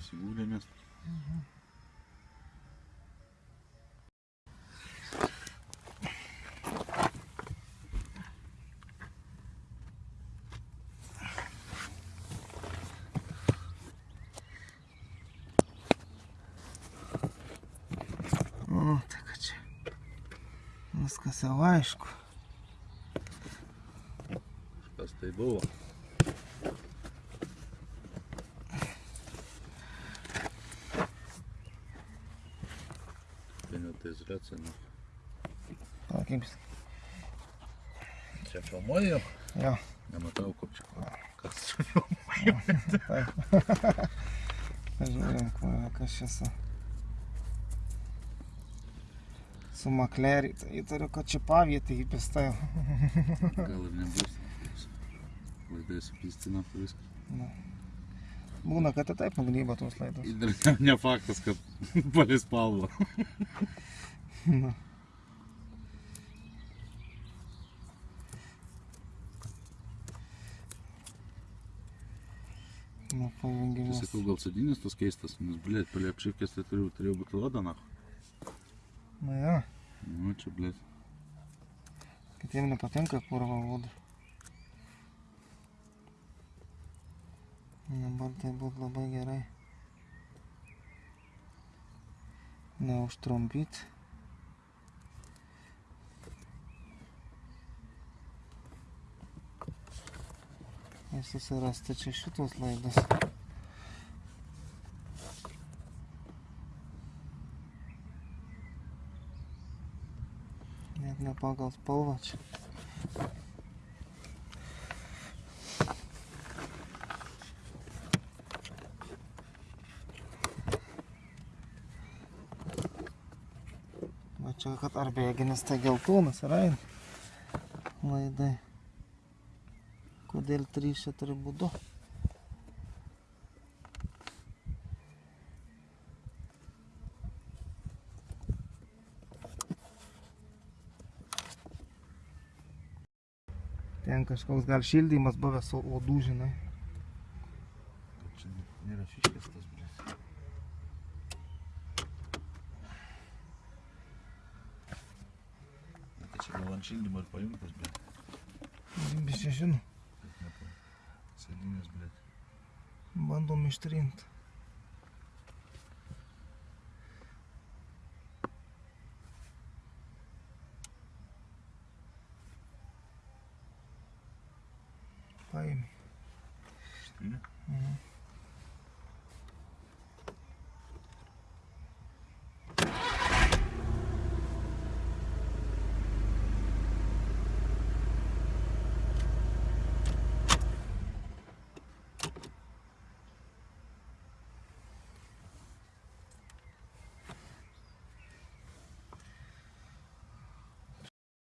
Здесь угля место. Угу. Скасалаєшку. Шкасти було. Vienetai zracina. Tokims. Čia filmuoju, Jo. nematau, kaip čia. Kas čia Taip. Pažiūrėm, kur- kas čia su... Su maklerį. Įtariu, kad čia pavietė įpista jau. Gal ir nebus. Laidai supystina viską. Būna, Bună că tătai pe gândit bătul ăsta. Ne-a făcut că păles palvă. Da. Ну, по-моему, Если кругался один из то кейстас, ну, блядь, были обшивки, если ты требует лада, нахуй. Ну, я. Ну, че, блядь. Катем на потенках порвал воду. Dabar tai būtų labai gerai. Neužtrumpyti. Ir susirasti čia šitos laidas. Net ne pagal spalvą čia. Čia kad ar bėginis tai geltonas yra. Laidai. Kodėl trys čia turi būti du? Ten kažkoks gal šildymas buvęs odų, žinai. Čia nėra fiškės tas, blėt. Chile de Marpaiuncas, блядь. Бесесен. Salinas, блядь. Bani 2030. Paimi. Știi? Mhm.